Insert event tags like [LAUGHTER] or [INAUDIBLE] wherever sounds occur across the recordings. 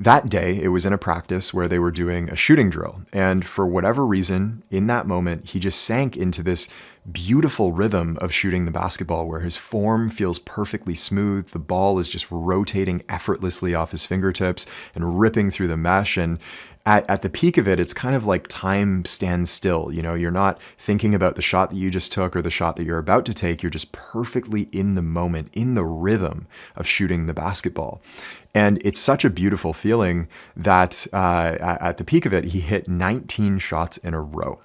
That day, it was in a practice where they were doing a shooting drill. And for whatever reason, in that moment, he just sank into this beautiful rhythm of shooting the basketball where his form feels perfectly smooth. The ball is just rotating effortlessly off his fingertips and ripping through the mesh. And at, at the peak of it, it's kind of like time stands still. You know, you're not thinking about the shot that you just took or the shot that you're about to take. You're just perfectly in the moment, in the rhythm of shooting the basketball. And it's such a beautiful feeling that uh, at the peak of it, he hit 19 shots in a row.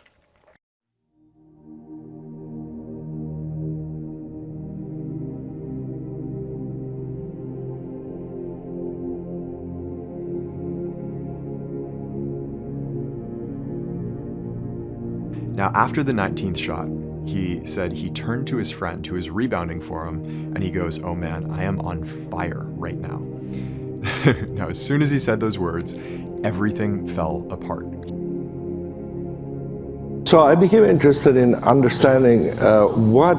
Now, after the 19th shot, he said he turned to his friend who was rebounding for him and he goes, Oh man, I am on fire right now. [LAUGHS] now, as soon as he said those words, everything fell apart. So I became interested in understanding uh, what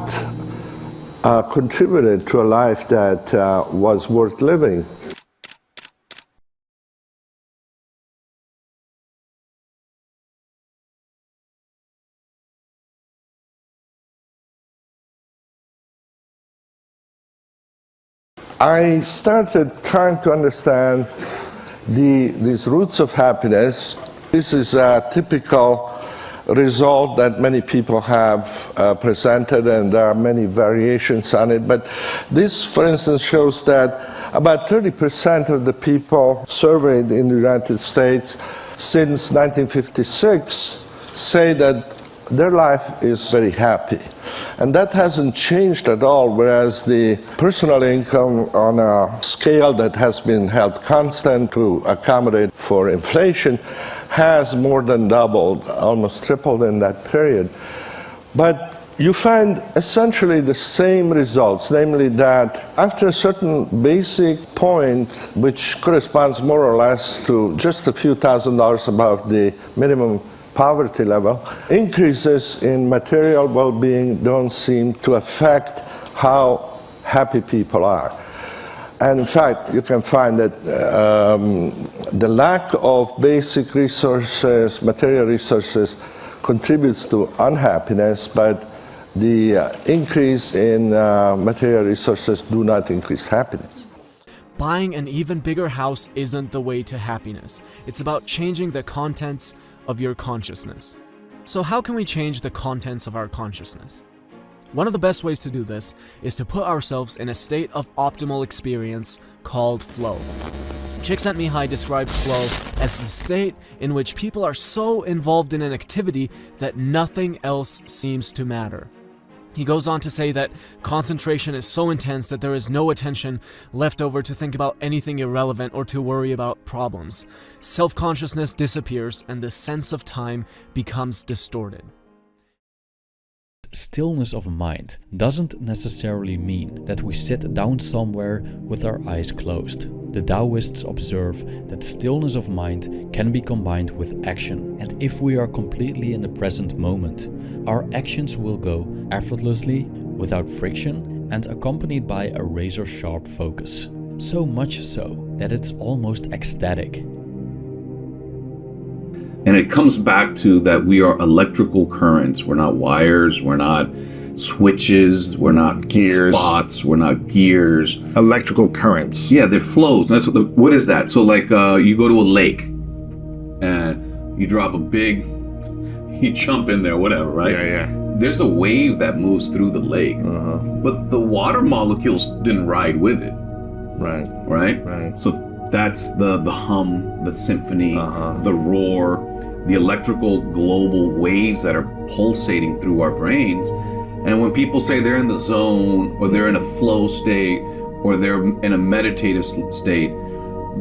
uh, contributed to a life that uh, was worth living. I started trying to understand the, these roots of happiness. This is a typical result that many people have uh, presented, and there are many variations on it. But this, for instance, shows that about 30% of the people surveyed in the United States since 1956 say that their life is very happy. And that hasn't changed at all, whereas the personal income on a scale that has been held constant to accommodate for inflation has more than doubled, almost tripled in that period. But you find essentially the same results, namely that after a certain basic point, which corresponds more or less to just a few thousand dollars above the minimum poverty level, increases in material well-being don't seem to affect how happy people are. And in fact, you can find that um, the lack of basic resources, material resources, contributes to unhappiness, but the uh, increase in uh, material resources do not increase happiness. Buying an even bigger house isn't the way to happiness. It's about changing the contents of your consciousness. So how can we change the contents of our consciousness? One of the best ways to do this is to put ourselves in a state of optimal experience called flow. Csikszentmihalyi describes flow as the state in which people are so involved in an activity that nothing else seems to matter. He goes on to say that concentration is so intense that there is no attention left over to think about anything irrelevant or to worry about problems. Self-consciousness disappears and the sense of time becomes distorted. Stillness of mind doesn't necessarily mean that we sit down somewhere with our eyes closed. The Taoists observe that stillness of mind can be combined with action, and if we are completely in the present moment, our actions will go effortlessly, without friction, and accompanied by a razor-sharp focus. So much so that it's almost ecstatic. And it comes back to that we are electrical currents. We're not wires, we're not switches, we're not gears, spots, we're not gears. Electrical currents. Yeah, they're flows. That's what, the, what is that? So like uh, you go to a lake and you drop a big, [LAUGHS] you jump in there, whatever, right? Yeah, yeah. There's a wave that moves through the lake, uh-huh. but the water molecules didn't ride with it. Right. Right. Right. So that's the the hum, the symphony, uh-huh. the roar, the electrical global waves that are pulsating through our brains and when people say they're in the zone or they're in a flow state or they're in a meditative state,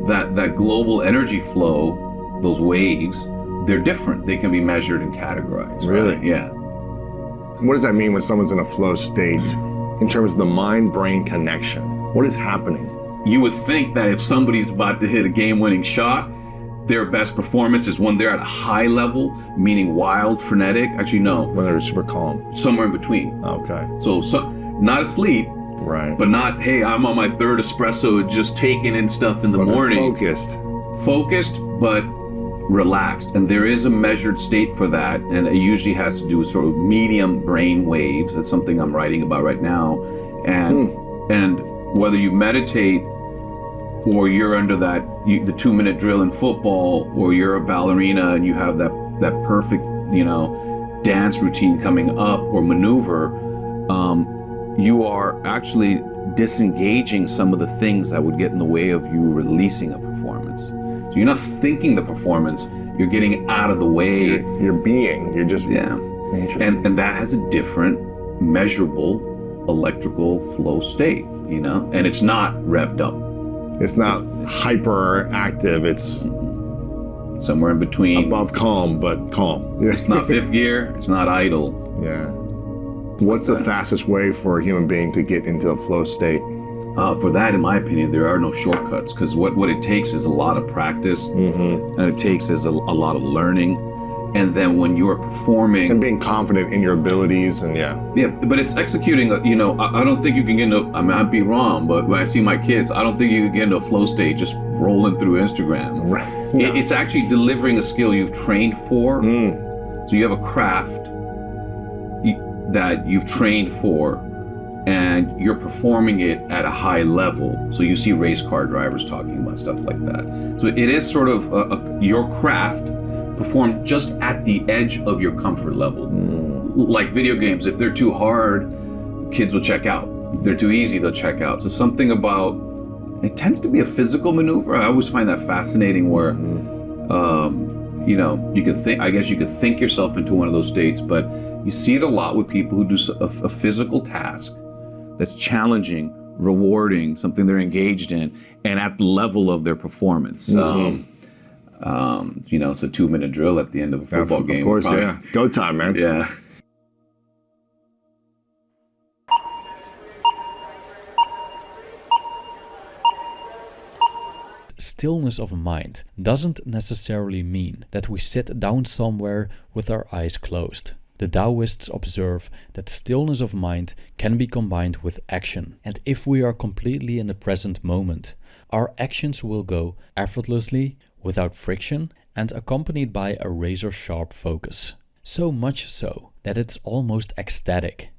that, that global energy flow, those waves, they're different. They can be measured and categorized. Really? Right? Yeah. What does that mean when someone's in a flow state in terms of the mind-brain connection? What is happening? You would think that if somebody's about to hit a game-winning shot, their best performance is when they're at a high level, meaning wild, frenetic. Actually, no, When they're super calm. somewhere in between. Okay. So, so not asleep, Right. but not hey, I'm on my third espresso, just taking in stuff in the But morning. Focused. Focused, but relaxed. And there is a measured state for that, and it usually has to do with sort of medium brain waves. That's something I'm writing about right now, and hmm. and whether you meditate or you're under that you, the two minute drill in football, or you're a ballerina and you have that that perfect you know dance routine coming up or maneuver, um, you are actually disengaging some of the things that would get in the way of you releasing a performance. So you're not thinking the performance; you're getting out of the way. You're, you're being. You're just. Yeah, and and that has a different measurable electrical flow state. You know, and it's not revved up. It's not hyperactive. It's somewhere in between. above calm, but calm. Yeah. It's not fifth gear. It's not idle. yeah. What's the fastest way for a human being to get into a flow state? Uh, for that, in my opinion, there are no shortcuts because what, what it takes is a lot of practice, and it takes is a, a lot of learning, and then when you're performing, And being confident in your abilities and yeah. yeah, but it's executing. uh, You know, I, I don't think you can get into. I mean, I'd be wrong, but when I see my kids, I don't think you can get into a flow state just rolling through Instagram. Right. It- [LAUGHS] it's actually delivering a skill you've trained for. So you have a craft that you've trained for, and you're performing it at a high level. So you see race car drivers talking about stuff like that. So it is sort of a, a, your craft performed just at the edge of your comfort level. Like video games, if they're too hard, kids will check out. If they're too easy, they'll check out. So something about it tends to be a physical maneuver. I always find that fascinating where um, you know, you can think, I guess you could think yourself into one of those states, but you see it a lot with people who do a physical task that's challenging, rewarding, something they're engaged in, and at the level of their performance. Um, um, you know, it's a two minute drill at the end of a football of game. course, probably- yeah. It's go time, man. Yeah. Stillness of mind doesn't necessarily mean that we sit down somewhere with our eyes closed. The Taoists observe that stillness of mind can be combined with action, and if we are completely in the present moment, our actions will go effortlessly, without friction, and accompanied by a razor sharp focus. So much so that it's almost ecstatic.